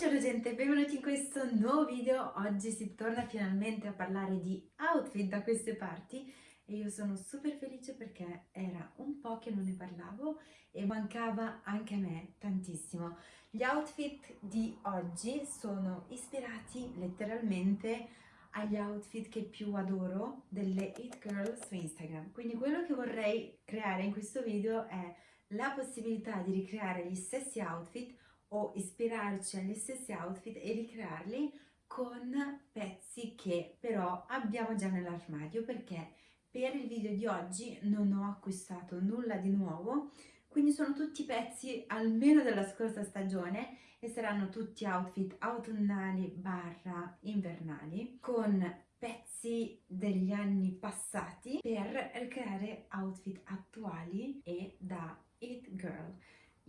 Buongiorno gente, benvenuti in questo nuovo video. Oggi si torna finalmente a parlare di outfit da queste parti e io sono super felice perché era un po' che non ne parlavo e mancava anche a me tantissimo. Gli outfit di oggi sono ispirati letteralmente agli outfit che più adoro delle It Girl su Instagram. Quindi quello che vorrei creare in questo video è la possibilità di ricreare gli stessi outfit o ispirarci agli stessi outfit e ricrearli con pezzi che però abbiamo già nell'armadio perché per il video di oggi non ho acquistato nulla di nuovo. Quindi sono tutti pezzi almeno della scorsa stagione e saranno tutti outfit autunnali barra invernali con pezzi degli anni passati per ricreare outfit attuali e da It Girl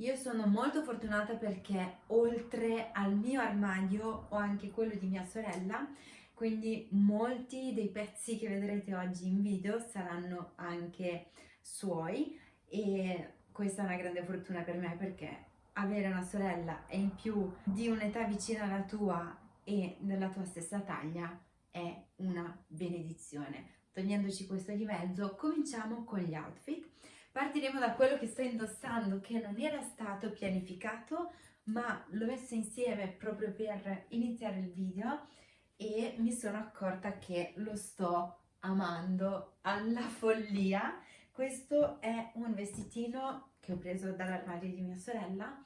io sono molto fortunata perché oltre al mio armadio ho anche quello di mia sorella, quindi molti dei pezzi che vedrete oggi in video saranno anche suoi e questa è una grande fortuna per me perché avere una sorella e in più di un'età vicina alla tua e della tua stessa taglia è una benedizione. Togliendoci questo di mezzo, cominciamo con gli outfit. Partiremo da quello che sto indossando che non era stato pianificato ma l'ho messo insieme proprio per iniziare il video e mi sono accorta che lo sto amando alla follia. Questo è un vestitino che ho preso dall'armadio di mia sorella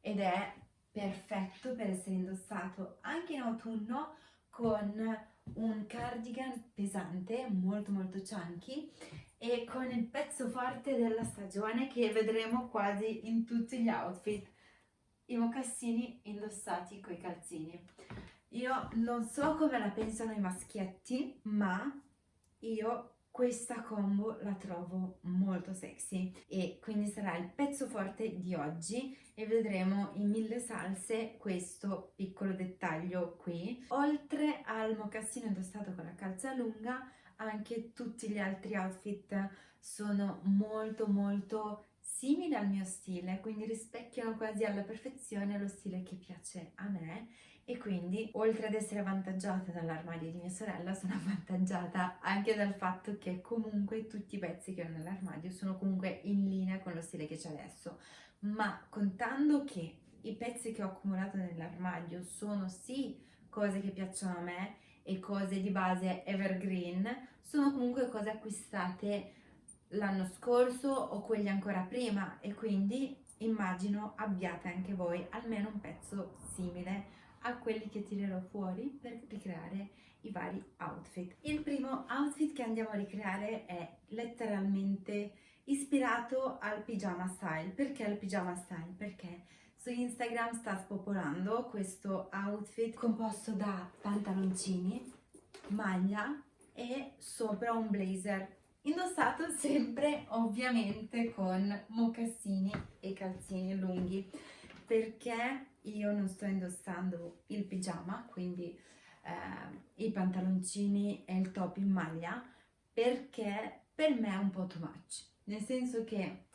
ed è perfetto per essere indossato anche in autunno con un cardigan pesante, molto molto chunky e con il pezzo forte della stagione che vedremo quasi in tutti gli outfit, i mocassini indossati coi calzini. Io non so come la pensano i maschietti, ma io questa combo la trovo molto sexy. E quindi sarà il pezzo forte di oggi e vedremo in mille salse questo piccolo dettaglio qui. Oltre al mocassino indossato con la calza lunga anche tutti gli altri outfit sono molto molto simili al mio stile, quindi rispecchiano quasi alla perfezione lo stile che piace a me e quindi oltre ad essere avvantaggiata dall'armadio di mia sorella sono avvantaggiata anche dal fatto che comunque tutti i pezzi che ho nell'armadio sono comunque in linea con lo stile che c'è adesso. Ma contando che i pezzi che ho accumulato nell'armadio sono sì cose che piacciono a me e cose di base evergreen sono comunque cose acquistate l'anno scorso o quelli ancora prima e quindi immagino abbiate anche voi almeno un pezzo simile a quelli che tirerò fuori per ricreare i vari outfit. Il primo outfit che andiamo a ricreare è letteralmente ispirato al pigiama style. Perché il pigiama style? Perché su Instagram sta spopolando questo outfit composto da pantaloncini, maglia e sopra un blazer indossato sempre ovviamente con mocassini e calzini lunghi. Perché io non sto indossando il pigiama quindi eh, i pantaloncini e il top in maglia perché per me è un po' too much. Nel senso che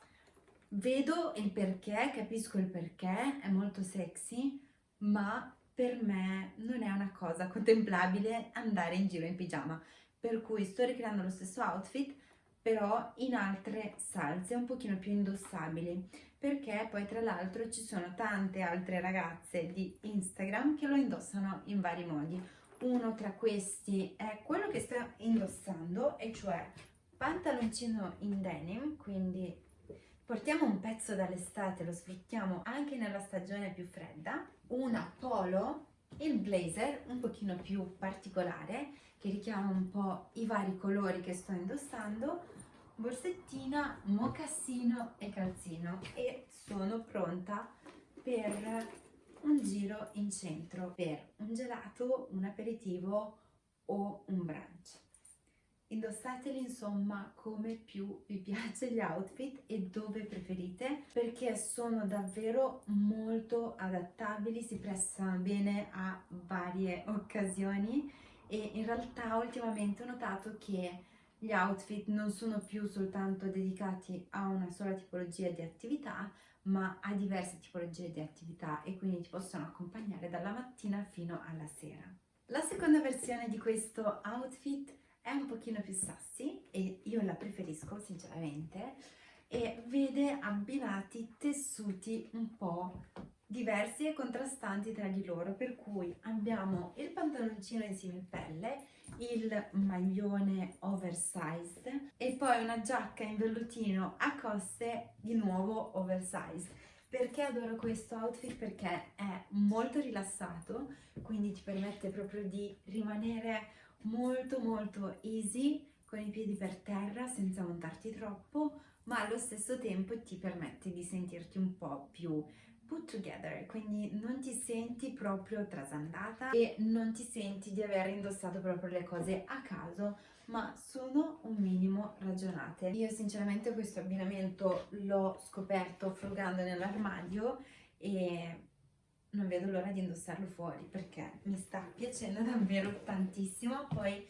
vedo il perché, capisco il perché, è molto sexy, ma per me non è una cosa contemplabile andare in giro in pigiama, per cui sto ricreando lo stesso outfit, però in altre salse un pochino più indossabili, perché poi tra l'altro ci sono tante altre ragazze di Instagram che lo indossano in vari modi. Uno tra questi è quello che sto indossando, e cioè pantaloncino in denim, quindi Portiamo un pezzo dall'estate, lo sfruttiamo anche nella stagione più fredda, una polo, il blazer un pochino più particolare che richiama un po' i vari colori che sto indossando, borsettina, mocassino e calzino. E sono pronta per un giro in centro per un gelato, un aperitivo o un brunch. Indossateli insomma come più vi piace gli outfit e dove preferite perché sono davvero molto adattabili, si prestano bene a varie occasioni e in realtà ultimamente ho notato che gli outfit non sono più soltanto dedicati a una sola tipologia di attività ma a diverse tipologie di attività e quindi ti possono accompagnare dalla mattina fino alla sera. La seconda versione di questo outfit è un pochino più sassy e io la preferisco sinceramente e vede abbinati tessuti un po' diversi e contrastanti tra di loro per cui abbiamo il pantaloncino in similpelle il maglione oversized e poi una giacca in vellutino a coste di nuovo oversized perché adoro questo outfit? Perché è molto rilassato, quindi ti permette proprio di rimanere molto molto easy con i piedi per terra senza montarti troppo, ma allo stesso tempo ti permette di sentirti un po' più put together, quindi non ti senti proprio trasandata e non ti senti di aver indossato proprio le cose a caso, ma sono un minimo ragionate. Io sinceramente questo abbinamento l'ho scoperto frugando nell'armadio e non vedo l'ora di indossarlo fuori perché mi sta piacendo davvero tantissimo. Poi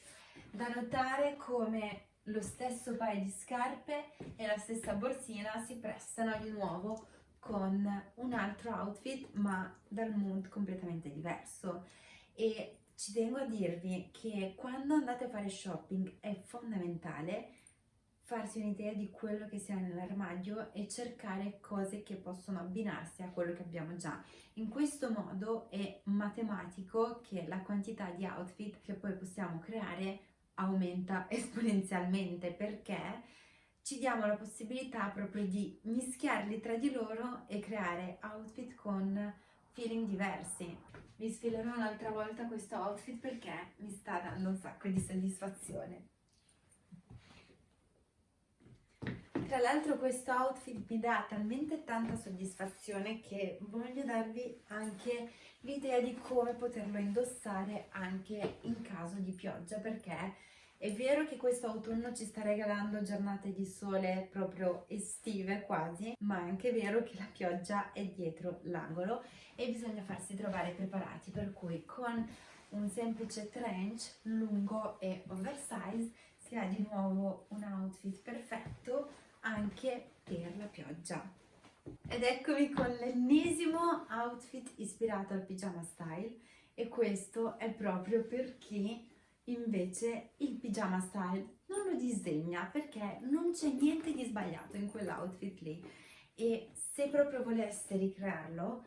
da notare come lo stesso paio di scarpe e la stessa borsina si prestano di nuovo con un altro outfit ma dal mood completamente diverso e ci tengo a dirvi che quando andate a fare shopping è fondamentale farsi un'idea di quello che si ha nell'armadio e cercare cose che possono abbinarsi a quello che abbiamo già. In questo modo è matematico che la quantità di outfit che poi possiamo creare aumenta esponenzialmente perché ci diamo la possibilità proprio di mischiarli tra di loro e creare outfit con feeling diversi. Vi sfilerò un'altra volta questo outfit perché mi sta dando un sacco di soddisfazione. Tra l'altro questo outfit mi dà talmente tanta soddisfazione che voglio darvi anche l'idea di come poterlo indossare anche in caso di pioggia perché è vero che questo autunno ci sta regalando giornate di sole proprio estive quasi, ma è anche vero che la pioggia è dietro l'angolo e bisogna farsi trovare preparati, per cui con un semplice trench lungo e oversize si ha di nuovo un outfit perfetto anche per la pioggia. Ed eccomi con l'ennesimo outfit ispirato al pigiama style e questo è proprio per chi Invece il pigiama style non lo disdegna perché non c'è niente di sbagliato in quell'outfit lì e se proprio voleste ricrearlo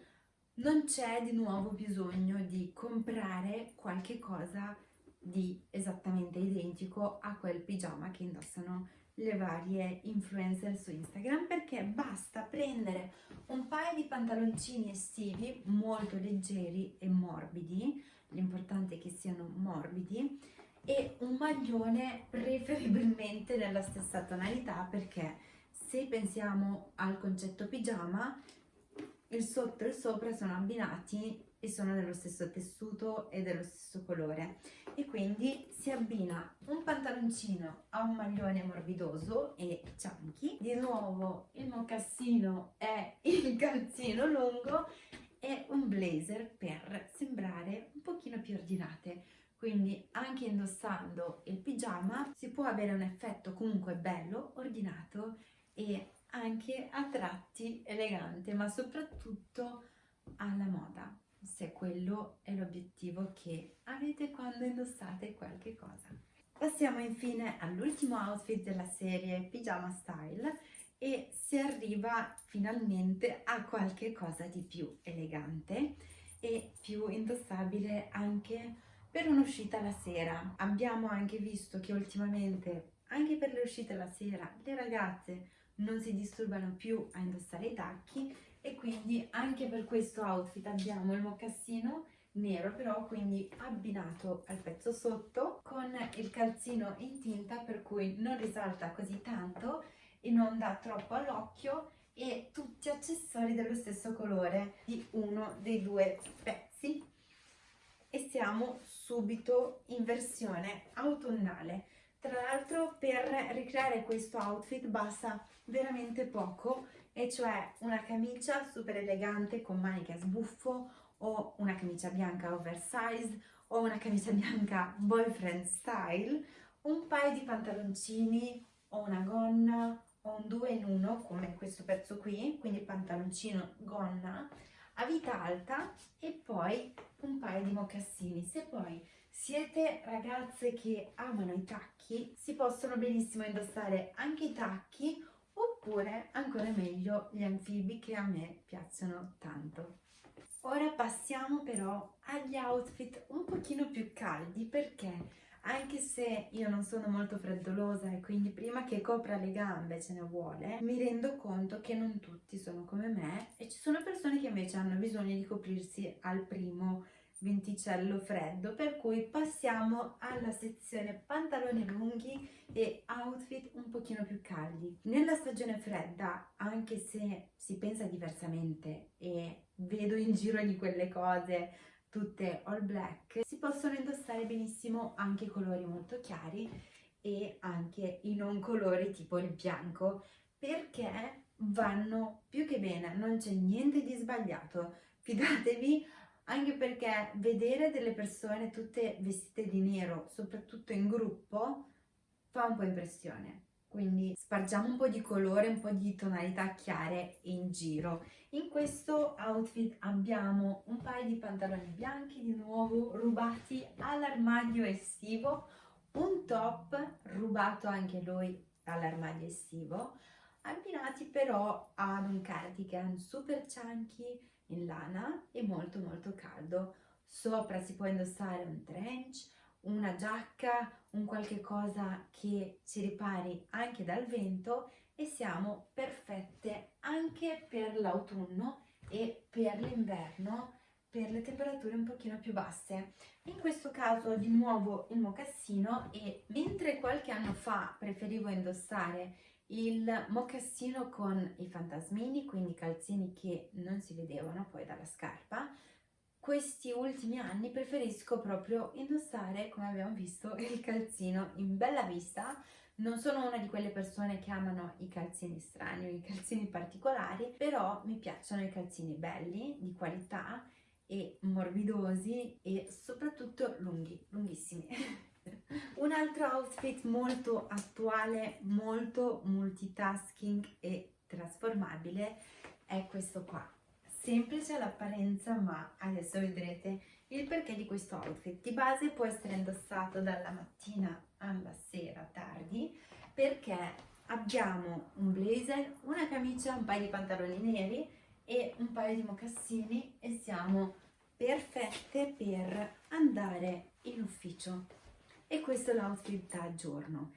non c'è di nuovo bisogno di comprare qualche cosa di esattamente identico a quel pigiama che indossano le varie influencer su Instagram perché basta prendere un paio di pantaloncini estivi molto leggeri e morbidi l'importante è che siano morbidi e un maglione preferibilmente nella stessa tonalità perché se pensiamo al concetto pigiama il sotto e il sopra sono abbinati e sono dello stesso tessuto e dello stesso colore. E quindi si abbina un pantaloncino a un maglione morbidoso e chunky di nuovo il mocassino e il calzino lungo e un blazer per sembrare un pochino più ordinate. Quindi anche indossando il pigiama si può avere un effetto comunque bello, ordinato e anche a tratti elegante ma soprattutto alla moda se quello è l'obiettivo che avete quando indossate qualche cosa. Passiamo infine all'ultimo outfit della serie Pigiama Style e si arriva finalmente a qualche cosa di più elegante e più indossabile anche per un'uscita la sera. Abbiamo anche visto che ultimamente anche per le uscite la sera le ragazze non si disturbano più a indossare i tacchi e quindi anche per questo outfit abbiamo il mocassino nero però quindi abbinato al pezzo sotto con il calzino in tinta per cui non risalta così tanto e non dà troppo all'occhio e tutti accessori dello stesso colore di uno dei due pezzi. E siamo subito in versione autunnale. Tra l'altro per ricreare questo outfit basta veramente poco e cioè una camicia super elegante con maniche a sbuffo o una camicia bianca oversized o una camicia bianca boyfriend style un paio di pantaloncini o una gonna o un due in uno come questo pezzo qui quindi pantaloncino gonna a vita alta e poi un paio di mocassini. Se poi siete ragazze che amano i tacchi, si possono benissimo indossare anche i tacchi oppure ancora meglio gli anfibi che a me piacciono tanto. Ora passiamo però agli outfit un pochino più caldi perché anche se io non sono molto freddolosa e quindi prima che copra le gambe ce ne vuole, mi rendo conto che non tutti sono come me e ci sono persone che invece hanno bisogno di coprirsi al primo venticello freddo per cui passiamo alla sezione pantaloni lunghi e outfit un pochino più caldi. Nella stagione fredda anche se si pensa diversamente e vedo in giro di quelle cose tutte all black si possono indossare benissimo anche colori molto chiari e anche i non colori tipo il bianco perché vanno più che bene non c'è niente di sbagliato. Fidatevi anche perché vedere delle persone tutte vestite di nero, soprattutto in gruppo, fa un po' impressione. Quindi spargiamo un po' di colore, un po' di tonalità chiare in giro. In questo outfit abbiamo un paio di pantaloni bianchi, di nuovo rubati all'armadio estivo, un top rubato anche lui all'armadio estivo, abbinati però ad un cardigan super chunky in lana e molto molto caldo. Sopra si può indossare un trench, una giacca, un qualche cosa che ci ripari anche dal vento e siamo perfette anche per l'autunno e per l'inverno per le temperature un pochino più basse. In questo caso di nuovo il mocassino e mentre qualche anno fa preferivo indossare il mocassino con i fantasmini, quindi calzini che non si vedevano poi dalla scarpa. Questi ultimi anni preferisco proprio indossare, come abbiamo visto, il calzino in bella vista. Non sono una di quelle persone che amano i calzini strani o i calzini particolari, però mi piacciono i calzini belli, di qualità e morbidosi e soprattutto lunghi, lunghissimi. Un altro outfit molto attuale, molto multitasking e trasformabile è questo qua. Semplice all'apparenza ma adesso vedrete il perché di questo outfit. Di base può essere indossato dalla mattina alla sera tardi perché abbiamo un blazer, una camicia, un paio di pantaloni neri e un paio di mocassini e siamo perfette per andare in ufficio e questo è l'outfit da giorno.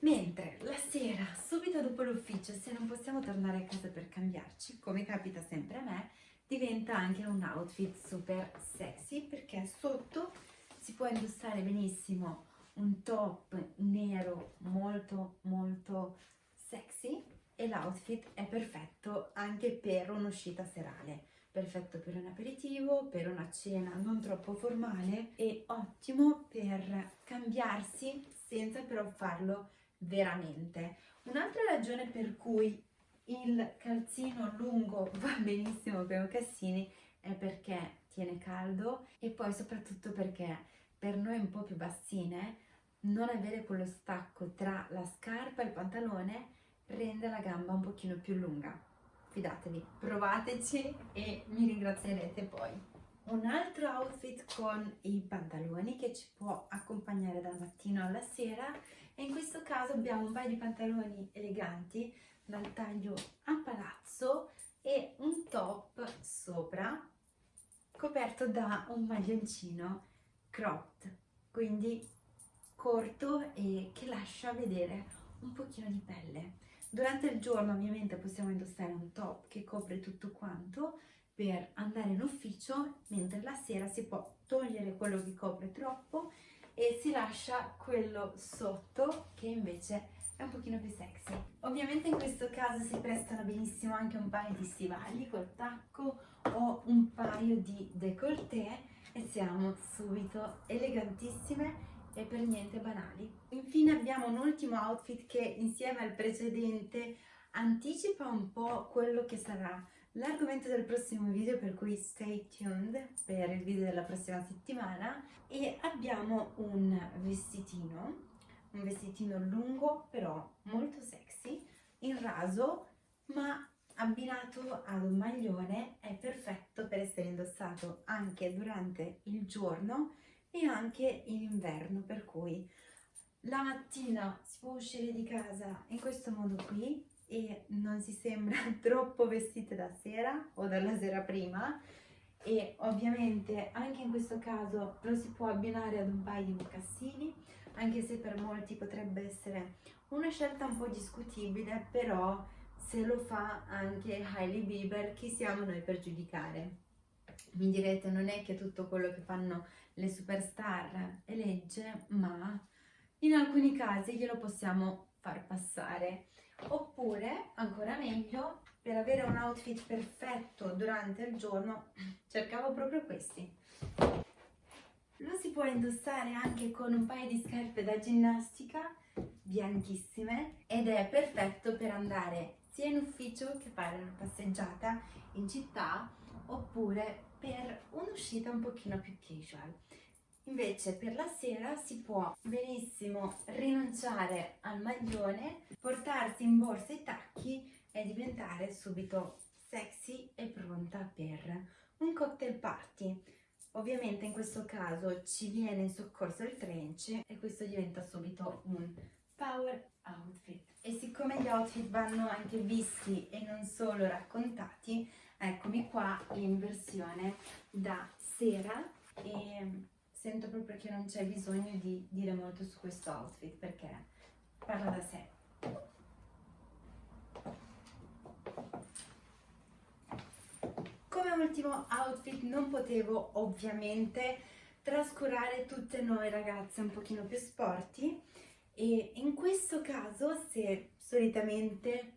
Mentre la sera, subito dopo l'ufficio, se non possiamo tornare a casa per cambiarci, come capita sempre a me, diventa anche un outfit super sexy perché sotto si può indossare benissimo un top nero molto molto sexy e l'outfit è perfetto anche per un'uscita serale perfetto per un aperitivo, per una cena non troppo formale e ottimo per cambiarsi senza però farlo veramente. Un'altra ragione per cui il calzino lungo va benissimo per i mocassini è perché tiene caldo e poi soprattutto perché per noi un po' più bassine non avere quello stacco tra la scarpa e il pantalone rende la gamba un pochino più lunga fidatevi, provateci e mi ringrazierete poi. Un altro outfit con i pantaloni che ci può accompagnare dal mattino alla sera e in questo caso abbiamo un paio di pantaloni eleganti dal taglio a palazzo e un top sopra coperto da un maglioncino cropped, quindi corto e che lascia vedere un pochino di pelle. Durante il giorno ovviamente possiamo indossare un top che copre tutto quanto per andare in ufficio, mentre la sera si può togliere quello che copre troppo e si lascia quello sotto che invece è un pochino più sexy. Ovviamente in questo caso si prestano benissimo anche un paio di stivali col tacco o un paio di décolleté e siamo subito elegantissime e per niente banali. Infine abbiamo un ultimo outfit che insieme al precedente anticipa un po' quello che sarà l'argomento del prossimo video per cui stay tuned per il video della prossima settimana. E abbiamo un vestitino un vestitino lungo però molto sexy in raso ma abbinato ad un maglione. È perfetto per essere indossato anche durante il giorno e anche in inverno per cui la mattina si può uscire di casa in questo modo qui e non si sembra troppo vestite da sera o dalla sera prima e ovviamente anche in questo caso lo si può abbinare ad un paio di mocassini anche se per molti potrebbe essere una scelta un po' discutibile però se lo fa anche Hailey Bieber chi siamo noi per giudicare mi direte non è che tutto quello che fanno le superstar è legge ma in alcuni casi glielo possiamo far passare. Oppure ancora meglio per avere un outfit perfetto durante il giorno cercavo proprio questi. Lo si può indossare anche con un paio di scarpe da ginnastica bianchissime ed è perfetto per andare sia in ufficio che fare una passeggiata in città oppure per un'uscita un pochino più casual Invece per la sera si può benissimo rinunciare al maglione, portarsi in borsa i tacchi e diventare subito sexy e pronta per un cocktail party. Ovviamente in questo caso ci viene in soccorso il trench e questo diventa subito un power outfit. E siccome gli outfit vanno anche visti e non solo raccontati, eccomi qua in versione da sera e sento proprio che non c'è bisogno di dire molto su questo outfit perché parla da sé. Come ultimo outfit non potevo ovviamente trascurare tutte noi ragazze un pochino più sporty e in questo caso se solitamente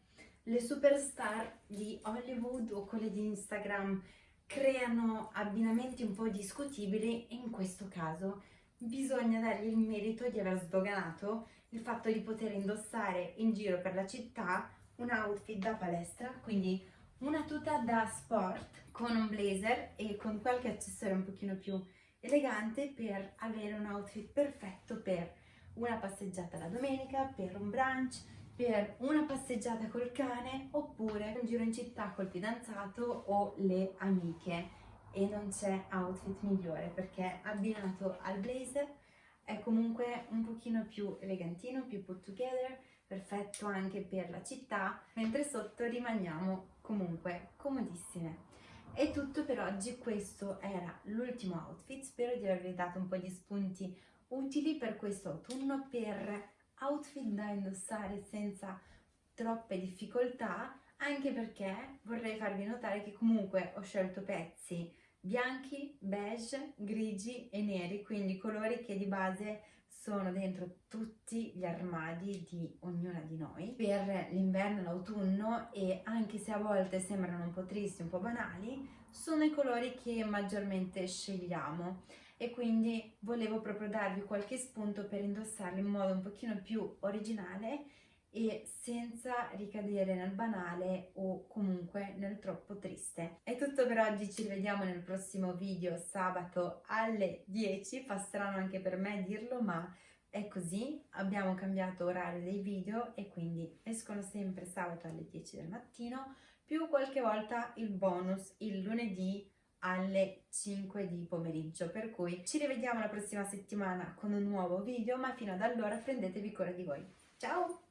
le superstar di Hollywood o quelle di Instagram creano abbinamenti un po' discutibili e in questo caso bisogna dargli il merito di aver sdoganato il fatto di poter indossare in giro per la città un outfit da palestra, quindi una tuta da sport con un blazer e con qualche accessorio un pochino più elegante per avere un outfit perfetto per una passeggiata la domenica, per un brunch, per una passeggiata col cane oppure un giro in città col fidanzato o le amiche e non c'è outfit migliore perché abbinato al blazer è comunque un pochino più elegantino, più put together, perfetto anche per la città, mentre sotto rimaniamo comunque comodissime. È tutto per oggi, questo era l'ultimo outfit, spero di avervi dato un po' di spunti utili per questo autunno per outfit da indossare senza troppe difficoltà anche perché vorrei farvi notare che comunque ho scelto pezzi bianchi, beige, grigi e neri, quindi colori che di base sono dentro tutti gli armadi di ognuna di noi. Per l'inverno e l'autunno e anche se a volte sembrano un po' tristi, un po' banali, sono i colori che maggiormente scegliamo e quindi volevo proprio darvi qualche spunto per indossarli in modo un pochino più originale e senza ricadere nel banale o comunque nel troppo triste. È tutto per oggi, ci rivediamo nel prossimo video sabato alle 10, fa strano anche per me dirlo ma è così, abbiamo cambiato orario dei video e quindi escono sempre sabato alle 10 del mattino più qualche volta il bonus il lunedì alle 5 di pomeriggio per cui ci rivediamo la prossima settimana con un nuovo video ma fino ad allora prendetevi cura di voi. Ciao